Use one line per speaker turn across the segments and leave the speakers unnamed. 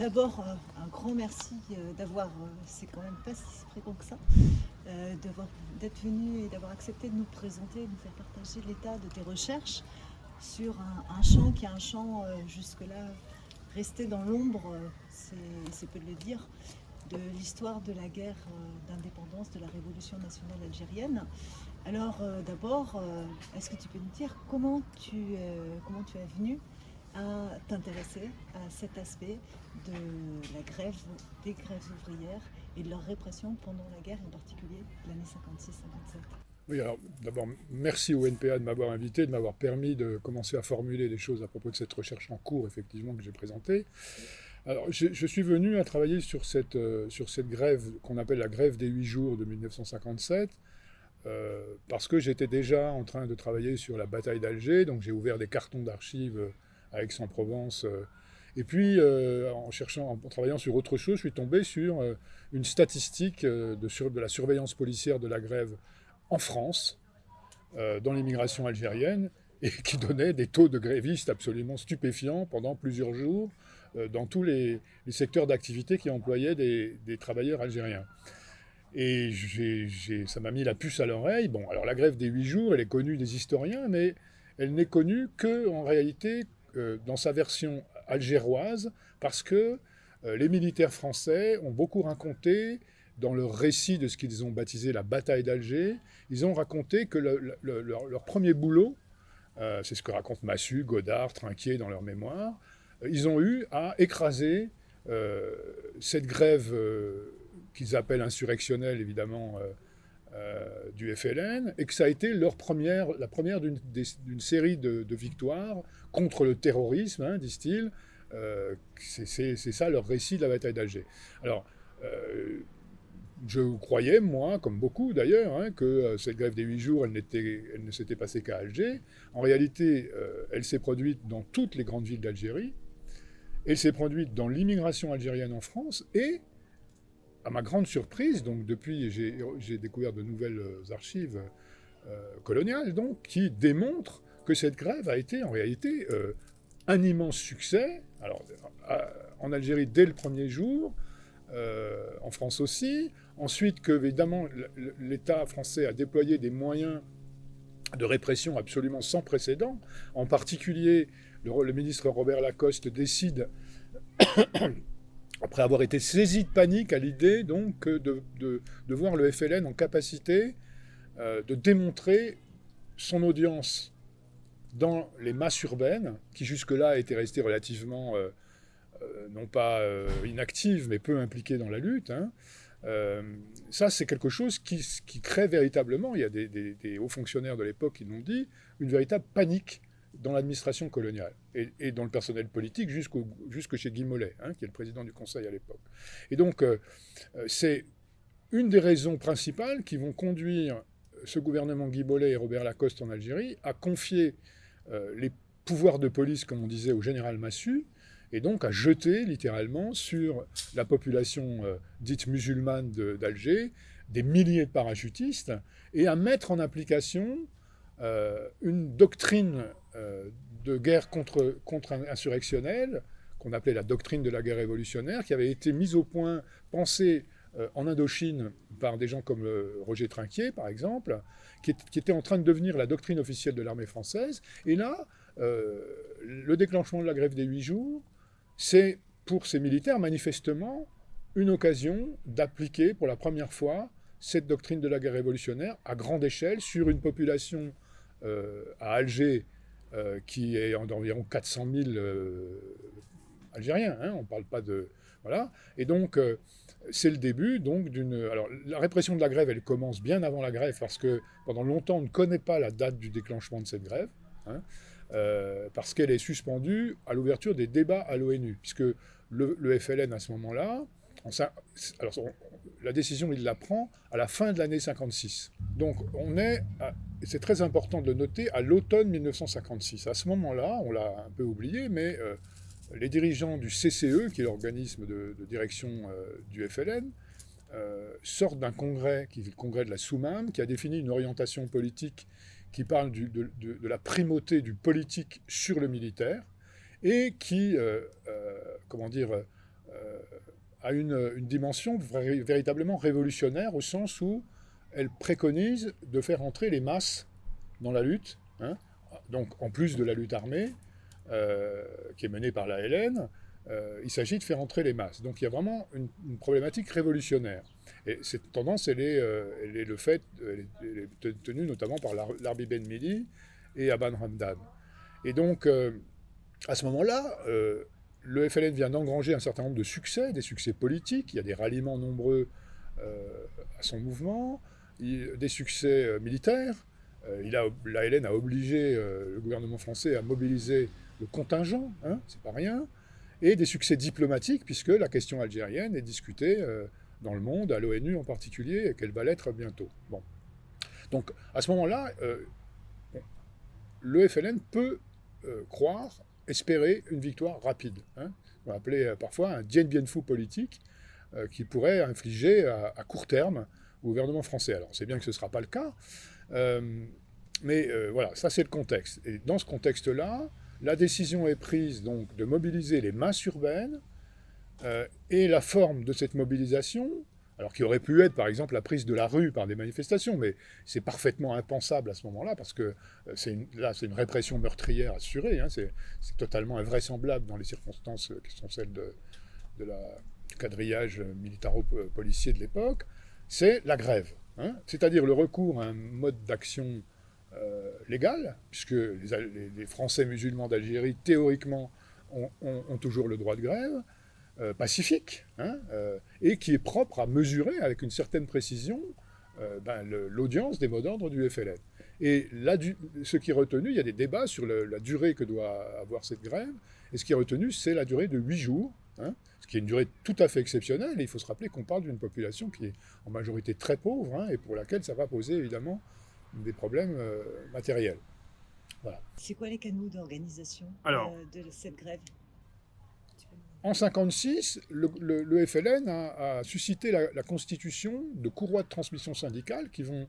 d'abord, un grand merci d'avoir, c'est quand même pas si fréquent que ça, d'être venu et d'avoir accepté de nous présenter, de nous faire partager l'état de tes recherches sur un, champ qui est un champ jusque-là resté dans l'ombre, c'est peu de le dire, de l'histoire de la guerre d'indépendance de la révolution nationale algérienne. Alors d'abord, est-ce que tu peux nous dire comment tu, comment tu es venu à t'intéresser à cet aspect de la grève, des grèves ouvrières et de leur répression pendant la guerre, en particulier l'année 56-57.
Oui, alors d'abord, merci au NPA de m'avoir invité, de m'avoir permis de commencer à formuler des choses à propos de cette recherche en cours, effectivement, que j'ai présentée. Alors, je, suis venu à travailler sur cette, euh, sur cette grève qu'on appelle la grève des huit jours de 1957, euh, parce que j'étais déjà en train de travailler sur la bataille d'Alger, donc j'ai ouvert des cartons d'archives Aix-en-Provence. Euh, et puis, euh, en, cherchant, en travaillant sur autre chose, je suis tombé sur euh, une statistique de, de, la surveillance policière de la grève en France, dans l'immigration algérienne, et qui donnait des taux de grévistes absolument stupéfiants pendant plusieurs jours dans tous les, secteurs d'activité qui employaient des, travailleurs algériens. Et ça m'a mis la puce à l'oreille. Bon, alors la grève des huit jours, elle est connue des historiens, mais elle n'est connue que en réalité dans sa version algéroise, parce que euh, les militaires français ont beaucoup raconté, dans leur récit de ce qu'ils ont baptisé la bataille d'Alger, ils ont raconté que leur, premier boulot, euh, c'est ce que racontent Massu, Godard, Trinquier dans leur mémoire, ils ont eu à écraser cette grève qu'ils appellent insurrectionnelle, évidemment, du FLN, et que ça a été leur première, la première d'une série de, victoires contre le terrorisme, hein, disent-ils. Euh, c'est ça leur récit de la bataille d'Alger. Alors, euh, je croyais, moi, comme beaucoup d'ailleurs, hein, que euh, cette grève des huit jours, elle, elle ne s'était passée qu'à Alger. En réalité, elle s'est produite dans toutes les grandes villes d'Algérie. Elle s'est produite dans l'immigration algérienne en France et, à ma grande surprise, donc depuis, j'ai découvert de nouvelles archives coloniales, donc, qui démontrent que cette grève a été en réalité euh, un immense succès. Alors, en Algérie dès le premier jour, euh, en France aussi. Ensuite, que évidemment l'État français a déployé des moyens de répression absolument sans précédent. En particulier, le, ministre Robert Lacoste décide, après avoir été saisi de panique à l'idée donc de, de, voir le FLN en capacité euh, de démontrer son audience dans les masses urbaines, qui jusque-là étaient restées relativement, euh, euh, non pas inactives, mais peu impliquées dans la lutte, hein, ça c'est quelque chose qui, crée véritablement, il y a des, hauts fonctionnaires de l'époque qui l'ont dit, une véritable panique dans l'administration coloniale et, dans le personnel politique jusque chez Guy Mollet, hein, qui est le président du Conseil à l'époque. Et donc c'est une des raisons principales qui vont conduire ce gouvernement Guy Mollet et Robert Lacoste en Algérie à confier euh, les pouvoirs de police, comme on disait, au général Massu, et donc à jeter littéralement sur la population euh, dite musulmane d'Alger des milliers de parachutistes, et à mettre en application euh, une doctrine de guerre contre, contre insurrectionnelle, qu'on appelait la doctrine de la guerre révolutionnaire, qui avait été mise au point, pensée en Indochine par des gens comme Roger Trinquier, par exemple, qui, était en train de devenir la doctrine officielle de l'armée française. Et là, euh, le déclenchement de la grève des huit jours, c'est pour ces militaires manifestement une occasion d'appliquer pour la première fois cette doctrine de la guerre révolutionnaire à grande échelle sur une population euh, à Alger euh, qui est d'environ 400 000 Algériens. Hein, on ne parle pas de... Voilà. Et donc, c'est le début d'une... Alors la répression de la grève, elle commence bien avant la grève parce que pendant longtemps on ne connaît pas la date du déclenchement de cette grève, hein, euh, parce qu'elle est suspendue à l'ouverture des débats à l'ONU, puisque le, FLN à ce moment-là, la décision il la prend à la fin de l'année 56. Donc on est, c'est très important de le noter, à l'automne 1956. À ce moment-là, on l'a un peu oublié, mais... Euh, les dirigeants du CCE, qui est l'organisme de, direction euh, du FLN, euh, sortent d'un congrès, qui est le congrès de la Soumam, qui a défini une orientation politique qui parle de, la primauté du politique sur le militaire, et qui, comment dire, a une, dimension véritablement révolutionnaire au sens où elle préconise de faire entrer les masses dans la lutte, hein. donc en plus de la lutte armée, qui est menée par la LN, euh, il s'agit de faire entrer les masses. Donc il y a vraiment une, problématique révolutionnaire. Et cette tendance, elle est, euh, le fait, elle tenue notamment par Larbi Ben Mili et Aban Hamdan. Et donc, euh, à ce moment-là, le FLN vient d'engranger un certain nombre de succès, des succès politiques. Il y a des ralliements nombreux à son mouvement, des succès militaires. il a, la LN a obligé le gouvernement français à mobiliser le contingent, hein, c'est pas rien et des succès diplomatiques, puisque la question algérienne est discutée euh, dans le monde, à l'ONU en particulier, et qu'elle va l'être bientôt. Donc, à ce moment-là, euh, le FLN peut euh, croire, espérer une victoire rapide. Hein. On va appeler parfois un Dien Bien Phu politique, qui pourrait infliger à, court terme au gouvernement français. Alors, c'est bien que ce ne sera pas le cas, mais voilà, ça c'est le contexte. Et dans ce contexte-là, la décision est prise donc de mobiliser les masses urbaines euh, et la forme de cette mobilisation, alors qui aurait pu être par exemple la prise de la rue par des manifestations, mais c'est parfaitement impensable à ce moment-là parce que euh, c'est là c'est une répression meurtrière assurée, hein, c'est totalement invraisemblable dans les circonstances qui sont celles de, la, du quadrillage militaro-policier de l'époque, c'est la grève. Hein. c'est-à-dire le recours à un mode d'action euh, légal, puisque les, Français musulmans d'Algérie, théoriquement, ont, toujours le droit de grève, euh, pacifique, hein, euh, et qui est propre à mesurer avec une certaine précision ben, l'audience des mots d'ordre du FLN. Et là, ce qui est retenu, il y a des débats sur la durée que doit avoir cette grève, et ce qui est retenu, c'est la durée de 8 jours, hein, ce qui est une durée tout à fait exceptionnelle, et il faut se rappeler qu'on parle d'une population qui est en majorité très pauvre, hein, et pour laquelle ça va poser évidemment des problèmes euh, matériels.
Voilà. C'est quoi les canaux d'organisation de cette grève?
En 1956, le, FLN a, suscité la, constitution de courroies de transmission syndicale qui vont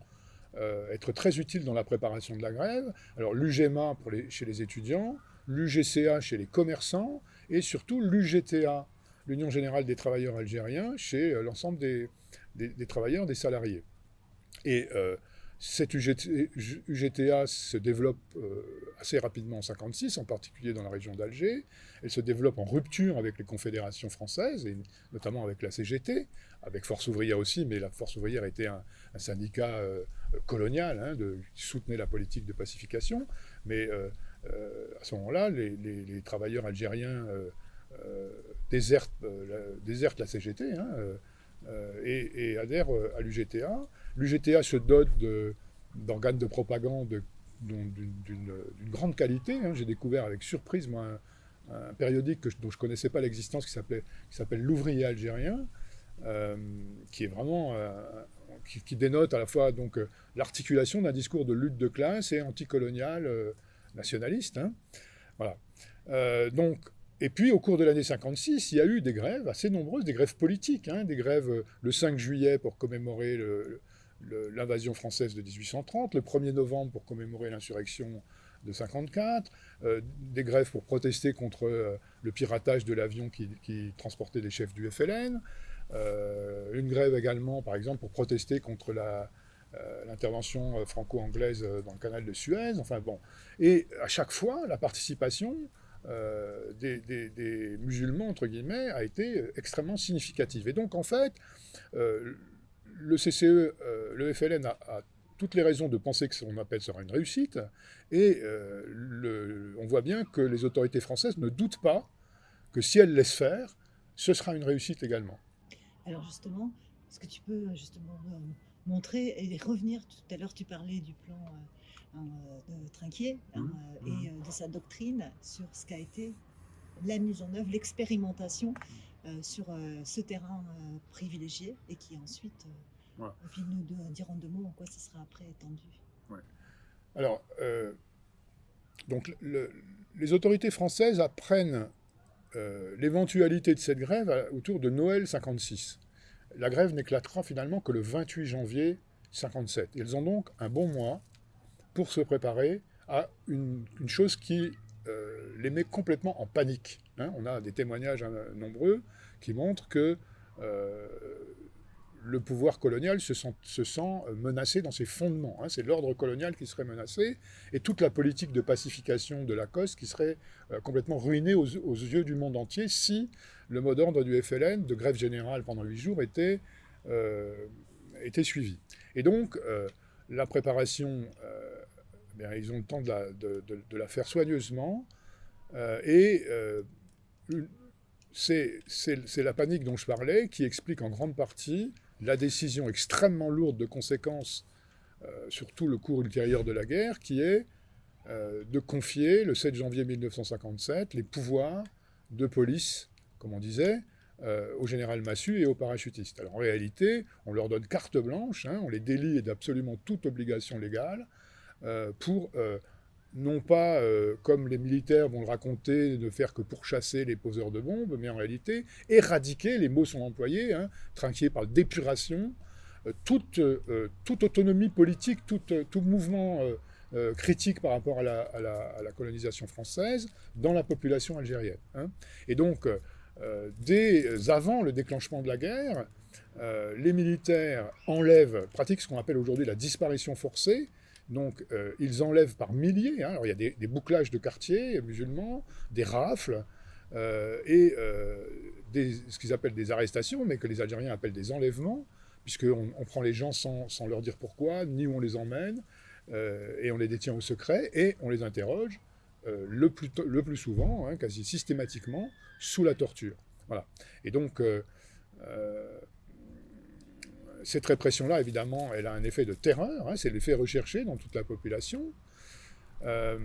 euh, être très utiles dans la préparation de la grève. Alors l'UGMA chez les étudiants, l'UGCA chez les commerçants et surtout l'UGTA, l'Union Générale des Travailleurs Algériens, chez euh, l'ensemble des, travailleurs, des salariés. Et cette UGTA se développe euh, assez rapidement en 1956, en particulier dans la région d'Alger. Elle se développe en rupture avec les confédérations françaises, et notamment avec la CGT, avec Force ouvrière aussi, mais la Force ouvrière était un, syndicat euh, colonial hein, qui soutenait la politique de pacification. Mais euh, à ce moment-là, les, travailleurs algériens désertent, la, CGT hein, et, adhèrent à l'UGTA. L'UGTA se dote d'organes de, propagande d'une grande qualité. Hein. J'ai découvert avec surprise, un, périodique dont je ne connaissais pas l'existence qui s'appelle L'Ouvrier algérien, euh, qui est vraiment. Euh, dénote à la fois donc euh, l'articulation d'un discours de lutte de classe et anticolonial nationaliste. Hein. Voilà. donc, et puis, au cours de l'année 56, il y a eu des grèves assez nombreuses, des grèves politiques, hein, des grèves le 5 juillet pour commémorer le, l'invasion française de 1830, le 1er novembre pour commémorer l'insurrection de 54, euh, des grèves pour protester contre euh, le piratage de l'avion qui, transportait des chefs du FLN, euh, une grève également, par exemple, pour protester contre l'intervention franco-anglaise dans le canal de Suez, enfin bon. Et à chaque fois, la participation des, des, musulmans, entre guillemets, a été extrêmement significative. Et donc, en fait, le CCE, euh, le FLN a, toutes les raisons de penser que son appel sera une réussite, et euh, on voit bien que les autorités françaises ne doutent pas que si elles laissent faire, ce sera une réussite également.
Alors justement, est-ce que tu peux justement montrer et revenir, tout à l'heure tu parlais du plan euh, de Trinquier hein, mmh. et mmh. de sa doctrine sur ce qu'a été la mise en œuvre, l'expérimentation euh, sur euh, ce terrain euh, privilégié et qui ensuite, et puis nous dirons deux mots en quoi ce sera après étendu.
Alors, donc les autorités françaises apprennent l'éventualité de cette grève autour de Noël 56. La grève n'éclatera finalement que le 28 janvier 57. Ils ont donc un bon mois pour se préparer à une, une chose qui les met complètement en panique. Hein. On a des témoignages hein, nombreux qui montrent que le pouvoir colonial se sent, euh, menacé dans ses fondements. Hein. C'est l'ordre colonial qui serait menacé et toute la politique de pacification de Lacoste qui serait euh, complètement ruinée aux, yeux du monde entier si le mot d'ordre du FLN, de grève générale pendant huit jours, était, euh, était suivi. Et donc, la préparation, eh ils ont le temps de la, faire soigneusement et c'est la panique dont je parlais qui explique en grande partie la décision extrêmement lourde de conséquences euh, sur tout le cours ultérieur de la guerre, qui est euh, de confier, le 7 janvier 1957, les pouvoirs de police, comme on disait, euh, au général Massu et aux parachutistes. Alors en réalité, on leur donne carte blanche, hein, on les délie d'absolument toute obligation légale pour non pas, euh, comme les militaires vont le raconter, ne faire que pourchasser les poseurs de bombes, mais en réalité éradiquer, les mots sont employés, hein, trinqués par d'épuration, euh, toute, euh, toute, autonomie politique, tout, tout mouvement critique par rapport à la, à, la, colonisation française dans la population algérienne. Hein. Et donc, dès avant le déclenchement de la guerre, les militaires enlèvent, pratiquent ce qu'on appelle aujourd'hui la disparition forcée, donc, euh, ils enlèvent par milliers. Hein. Alors, il y a des, bouclages de quartiers musulmans, des rafles, euh, et euh, ce qu'ils appellent des arrestations, mais que les Algériens appellent des enlèvements, puisqu'on on prend les gens sans, leur dire pourquoi, ni où on les emmène, et on les détient au secret, et on les interroge le, plus souvent, hein, quasi systématiquement, sous la torture. Voilà. Et donc, cette répression-là, évidemment, elle a un effet de terreur, hein, c'est l'effet recherché dans toute la population. Euh,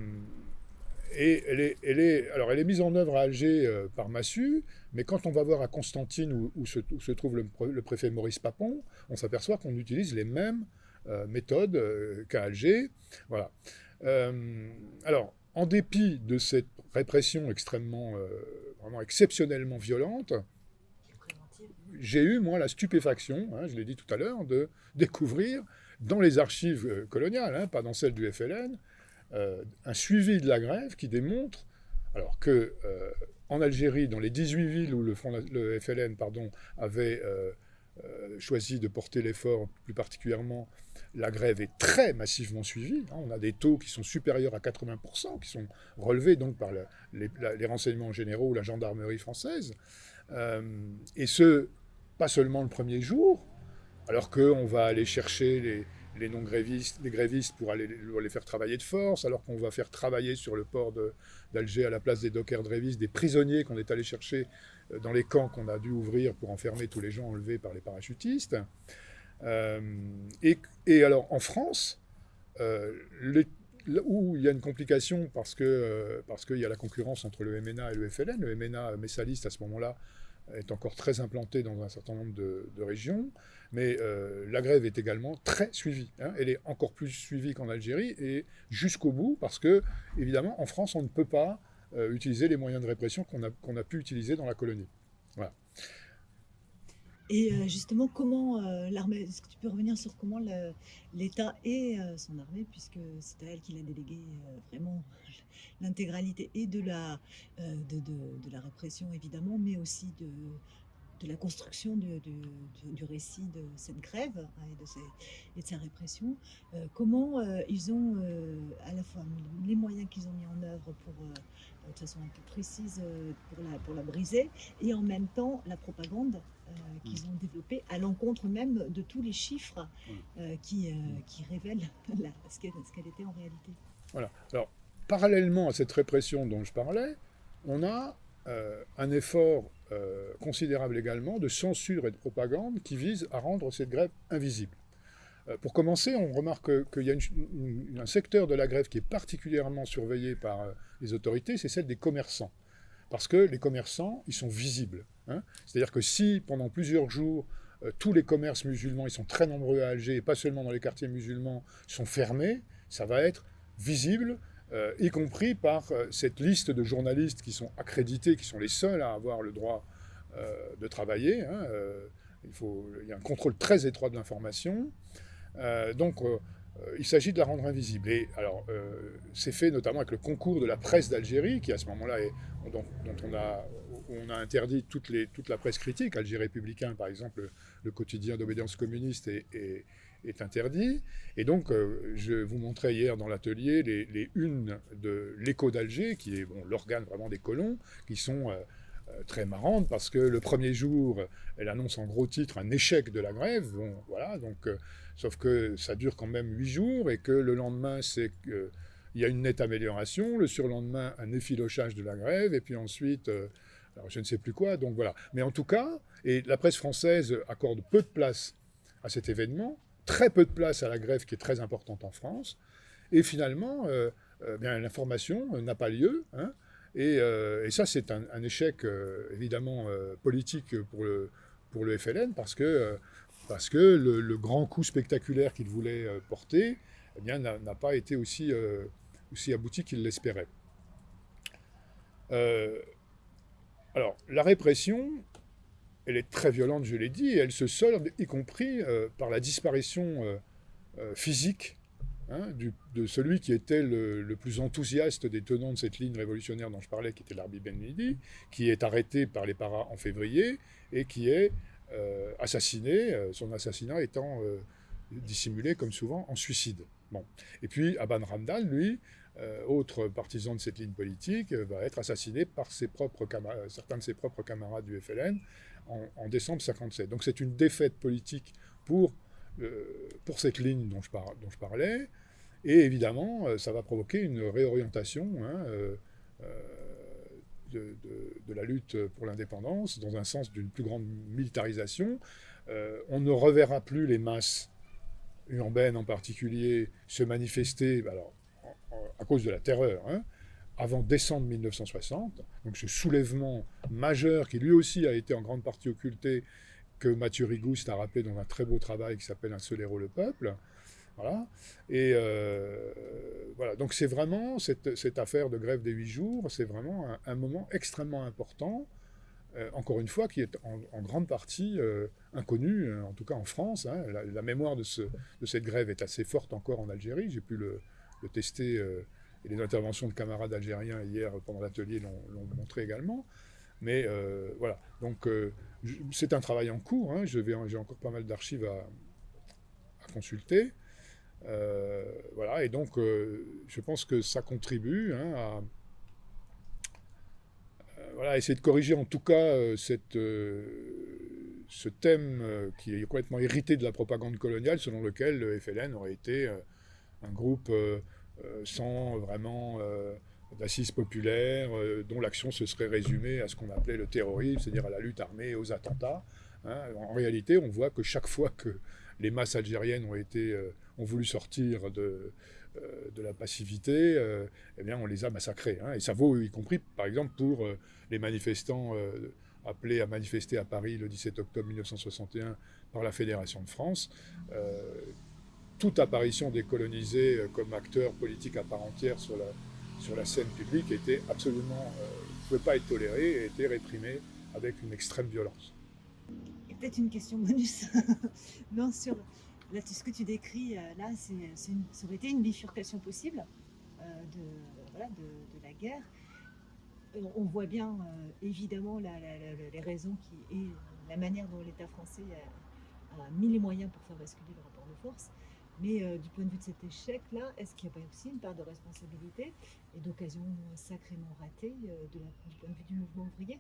et elle est, alors elle est mise en œuvre à Alger euh, par Massu, mais quand on va voir à Constantine, où, se, trouve le, préfet Maurice Papon, on s'aperçoit qu'on utilise les mêmes euh, méthodes qu'à Alger. Voilà. alors, en dépit de cette répression extrêmement, vraiment exceptionnellement violente, j'ai eu, moi, la stupéfaction, hein, je l'ai dit tout à l'heure, de découvrir dans les archives euh, coloniales, hein, pas dans celles du FLN, euh, un suivi de la grève qui démontre alors que euh, en Algérie, dans les 18 villes où le, FLN pardon, avait choisi de porter l'effort, plus particulièrement, la grève est très massivement suivie. Hein. on a des taux qui sont supérieurs à 80%, qui sont relevés donc par les, les, renseignements généraux ou la gendarmerie française. et ce, pas seulement le premier jour, alors qu'on va aller chercher les, non-grévistes, les grévistes pour aller les faire travailler de force, alors qu'on va faire travailler sur le port d'Alger à la place des dockers grévistes, des prisonniers qu'on est allé chercher euh, dans les camps qu'on a dû ouvrir pour enfermer tous les gens enlevés par les parachutistes. Euh, et, alors en France, euh, où il y a une complication parce qu'il parce qu'il y a la concurrence entre le MNA et le FLN, le MNA messaliste à ce moment-là est encore très implantée dans un certain nombre de, régions, mais euh, la grève est également très suivie. Hein. Elle est encore plus suivie qu'en Algérie et jusqu'au bout, parce que, évidemment, en France, on ne peut pas euh, utiliser les moyens de répression qu'on a, a pu utiliser dans la colonie. Voilà.
Et euh, justement, comment l'armée, est-ce que tu peux revenir sur comment l'État et son armée, puisque c'est à elle qu'il a délégué vraiment l'intégralité et de la, euh, de, de, la répression évidemment, mais aussi de, de la construction du, du, récit de cette grève hein, et, de ces, et, de sa répression. Euh, comment euh, ils ont à la fois les moyens qu'ils ont mis en œuvre pour, de façon un peu précise, pour la, pour la briser, et en même temps la propagande qu'ils ont développée à l'encontre même de tous les chiffres qui, qui révèlent ce qu'elle était en réalité.
Voilà. Alors, parallèlement à cette répression dont je parlais, on a euh, un effort euh, considérable également de censure et de propagande qui vise à rendre cette grève invisible. Euh, pour commencer, on remarque qu'il y a un secteur de la grève qui est particulièrement surveillé par les autorités, c'est celle des commerçants. Parce que les commerçants, ils sont visibles. Hein. C'est-à-dire que si, pendant plusieurs jours, tous les commerces musulmans, ils sont très nombreux à Alger, et pas seulement dans les quartiers musulmans, sont fermés, ça va être visible, euh, y compris par euh, cette liste de journalistes qui sont accrédités, qui sont les seuls à avoir le droit euh, de travailler. Hein, il, faut, y a un contrôle très étroit de l'information. donc, il s'agit de la rendre invisible. Et alors, c'est fait notamment avec le concours de la presse d'Algérie, qui à ce moment-là, dont, on a, interdit toute, la presse critique. Alger républicain, par exemple, le, quotidien d'obédience communiste est, est, interdit. Et donc, je vous montrais hier dans l'atelier les, les, unes de l'écho d'Alger, qui est bon, l'organe vraiment des colons, qui sont euh, très marrante parce que le premier jour, elle annonce en gros titre un échec de la grève. Bon, voilà, donc, euh, sauf que ça dure quand même huit jours et que le lendemain, c'est qu'il y a une nette amélioration. Le surlendemain, un effilochage de la grève. Et puis ensuite, euh, alors je ne sais plus quoi. Donc voilà. Mais en tout cas, et la presse française accorde peu de place à cet événement, très peu de place à la grève qui est très importante en France. Et finalement, bien l'information n'a pas lieu. Hein, euh, et, ça, c'est un, échec euh, évidemment euh, politique pour le, pour le FLN parce que, parce que le, grand coup spectaculaire qu'il voulait porter eh n'a, pas été aussi, aussi abouti qu'il l'espérait. alors, la répression, elle est très violente, je l'ai dit, et elle se solde y compris par la disparition physique Hein, de celui qui était le, plus enthousiaste des tenants de cette ligne révolutionnaire dont je parlais, qui était l'Arbi Ben Midi, qui est arrêté par les paras en février et qui est euh, assassiné, euh, son assassinat étant euh, dissimulé, comme souvent, en suicide. Bon. Et puis Aban Ramdal, lui, autre partisan de cette ligne politique, va être assassiné par ses propres certains de ses propres camarades du FLN en, décembre 57. Donc c'est une défaite politique pour euh, pour cette ligne dont je, dont je, parlais. Et évidemment, euh, ça va provoquer une réorientation hein, euh, de, la lutte pour l'indépendance dans un sens d'une plus grande militarisation. on ne reverra plus les masses urbaines en particulier se manifester alors, à cause de la terreur. Hein, avant décembre 1960, donc ce soulèvement majeur qui lui aussi a été en grande partie occulté que Mathieu Rigouste a rappelé dans un très beau travail qui s'appelle Un seul héros, le peuple. Voilà. Et euh, voilà. Donc c'est vraiment cette, affaire de grève des huit jours, c'est vraiment un, moment extrêmement important, euh, encore une fois, qui est en, grande partie euh, inconnu, en tout cas en France. Hein. La, mémoire de, ce, de, cette grève est assez forte encore en Algérie. J'ai pu le tester, les interventions de camarades algériens hier pendant l'atelier l'ont montré également. Mais voilà. Donc c'est un travail en cours, hein. j'ai encore pas mal d'archives à, consulter. Euh, voilà, et donc euh, je pense que ça contribue hein, à euh, essayer de corriger en tout cas cette, ce thème qui est complètement hérité de la propagande coloniale, selon lequel le FLN aurait été un groupe sans vraiment d'assises populaires, euh, dont l'action se serait résumée à ce qu'on appelait le terrorisme, c'est-à-dire à la lutte armée et aux attentats. Hein. En réalité, on voit que chaque fois que les masses algériennes ont, euh, voulu sortir de, euh, de la passivité, eh bien, on les a massacrés. Hein. Et ça vaut y compris, par exemple, pour les manifestants appelés à manifester à Paris le 17 octobre 1961 par la Fédération de France toute apparition décolonisée comme acteur politique à part entière sur la, sur la scène publique était absolument, euh, ne pouvait pas être toléré et était réprimé avec une extrême violence.
Et peut-être une question bonus. non, sur là, ce que tu décris, euh, là, c'est, ça aurait été une bifurcation possible euh, de, voilà, de, la guerre. On voit bien évidemment les raisons qui, et la manière dont l'État français a, a, mis les moyens pour faire basculer le rapport de force. Mais euh, du point de vue de cet échec-là, est-ce qu'il n'y a pas aussi une part de responsabilité et d'occasion sacrément ratée euh, de du point de vue du mouvement ouvrier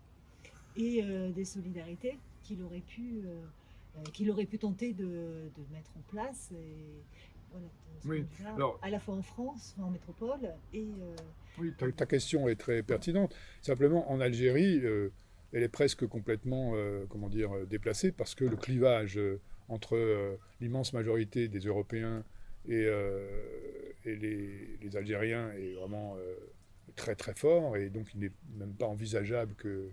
et euh, des solidarités qu'il aurait pu, qu'il aurait pu tenter de, mettre en place et,
oui.
Alors, à la fois en France, en métropole et...
Oui, ta, question est très pertinente. Simplement, en Algérie, elle est presque complètement, comment dire, déplacée parce que le clivage entre euh, l'immense majorité des Européens et, euh, les, Algériens est vraiment euh, très très fort, et donc il n'est même pas envisageable que...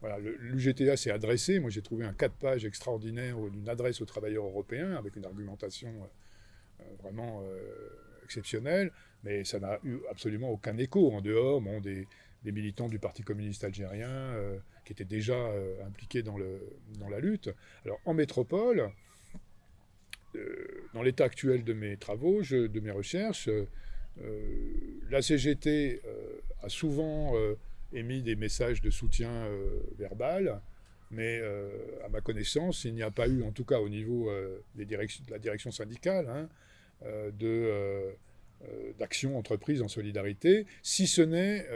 Voilà, l'UGTA s'est adressé, moi j'ai trouvé un 4 pages extraordinaire d'une adresse aux travailleurs européens, avec une argumentation vraiment exceptionnelle, mais ça n'a eu absolument aucun écho en dehors des, militants du Parti communiste algérien qui étaient déjà impliqués dans, le, dans la lutte. Alors en métropole, dans l'état actuel de mes travaux, de mes recherches, la CGT a souvent émis des messages de soutien verbal, mais à ma connaissance, il n'y a pas eu, en tout cas au niveau des de la direction syndicale, hein, de d'action entreprise en solidarité, si ce n'est,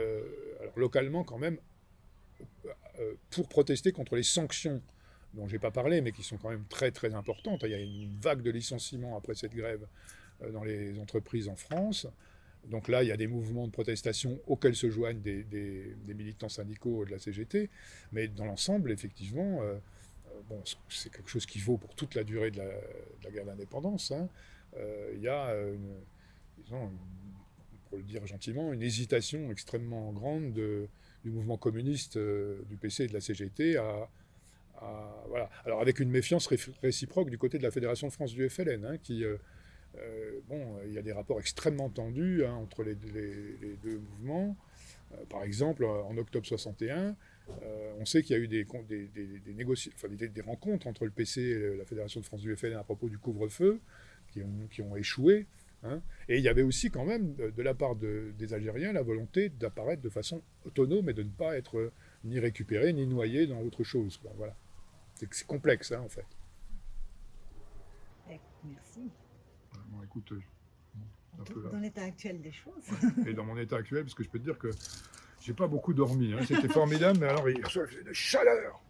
localement quand même, pour protester contre les sanctions dont je n'ai pas parlé, mais qui sont quand même très très importantes. Il y a une vague de licenciements après cette grève euh, dans les entreprises en France. Donc là, il y a des mouvements de protestation auxquels se joignent des, militants syndicaux de la CGT. Mais dans l'ensemble, effectivement, euh, euh, bon, c'est quelque chose qui vaut pour toute la durée de la, guerre d'indépendance. Hein. il y a, disons, pour le dire gentiment, une hésitation extrêmement grande du mouvement communiste du PC et de la CGT à, voilà. Alors avec une méfiance réciproque du côté de la Fédération de France du FLN, hein, qui, euh, euh, bon, il y a des rapports extrêmement tendus hein, entre les, deux mouvements. Euh, par exemple, en octobre 61, on sait qu'il y a eu des, des, des, des, rencontres entre le PC et la Fédération de France du FLN à propos du couvre-feu, qui ont, échoué. Hein. Et il y avait aussi quand même, de, la part des Algériens, la volonté d'apparaître de façon autonome et de ne pas être ni récupéré ni noyé dans autre chose. Voilà. C'est complexe, hein, en fait.
Eh, merci.
Bon, écoute,
euh, dans l'état actuel des choses.
Et dans mon état actuel, parce que je peux te dire que j'ai pas beaucoup dormi. Hein. C'était formidable, mais alors il faisait de chaleur.